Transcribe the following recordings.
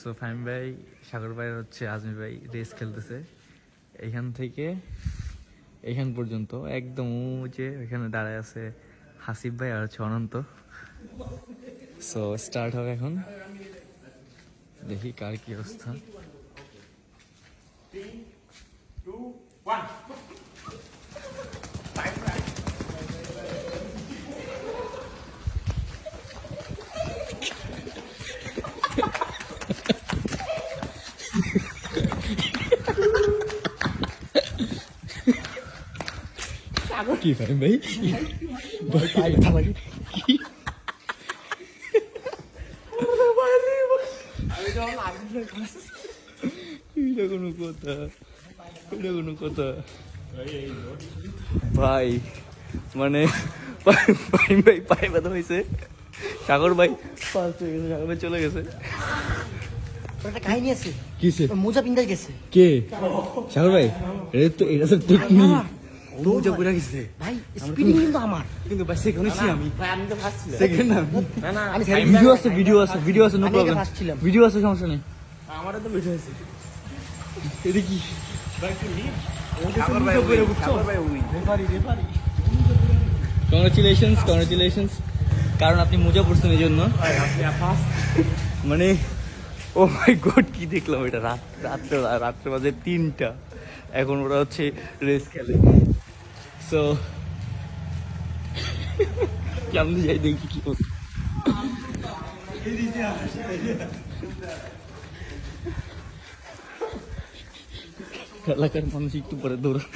So Fahim ভাই, সাগর ভাই হচ্ছে আজমি ভাই রেস খেলতেছে। এইখান থেকে এইখান পর্যন্ত একদম যে এখানে দাঁড়ায় আছে হাসিফ ভাই আর হচ্ছে অনন্ত। সো স্টার্ট হবে এখন। দেখি কার কি অবস্থা। কি ফাহিম ভাই? ভয় পাই লাগে এটা কোনো কথা এটা কোনো কথা। ভাই মানে ফাহিম ভাই পায়ে ব্যথা হয়েছে। সাগর ভাই ফার্স্ট হয়ে গেছে সাগর ভাই চলে গেছে। একটা কাহিনী আছে। কিসে মোজা পিন্ডা গেছে। কে? সাগর ভাই এটা তো এটা তো টেকনিক গেছে ভাই স্পিডিং কিন্তু আমার কিন্তু ভাই সেখানে ছি আমি ভাই আমি তো ফার্স্ট ছিলাম সেকেন্ড আমি না না আমি ভিডিও আছে ভিডিও আছে ভিডিও আছে নো প্রবলেম ভিডিও আছে সমস্যা নেই আমারও তো বেশি হয়েছে এটা কি কংগ্রেচুলেশনস কংগ্রেচুলেশনস কারণ আপনি মোজা পড়ছেন এই জন্য মানে ও মাই গড কি দেখলাম এটা রাত রাত্রে রাত্রে বাজে তিনটা এখন ওরা হচ্ছে রেস খেলে সো কেমন যাই দেখি কি। এলাকার মানুষ একটু পরে দৌড়ানো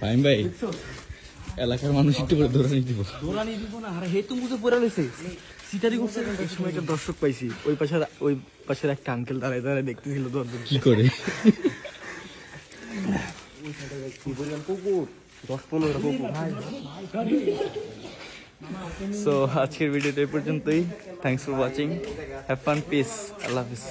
ফাইম ভাই এলাকার মানুষ একটু করে দৌড়ানি দিব দোলানি দিব না আরে হে তো মুজে পড়ে লেছে সিটারি করছে এই সময় একটা দর্শক পাইছি ওই পাশে ওই পাশের একটা আঙ্কেল দাঁড়ায় দাঁড়ায় দেখতেছিল দরদর কি করে সো আজকের ভিডিওটা এই পর্যন্তই। Thanks for watching have fun peace Allah Hafiz